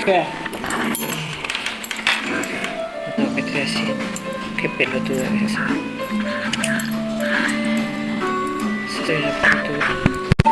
Oke. Untuk mitigasi che pellatura che sa. Estoy.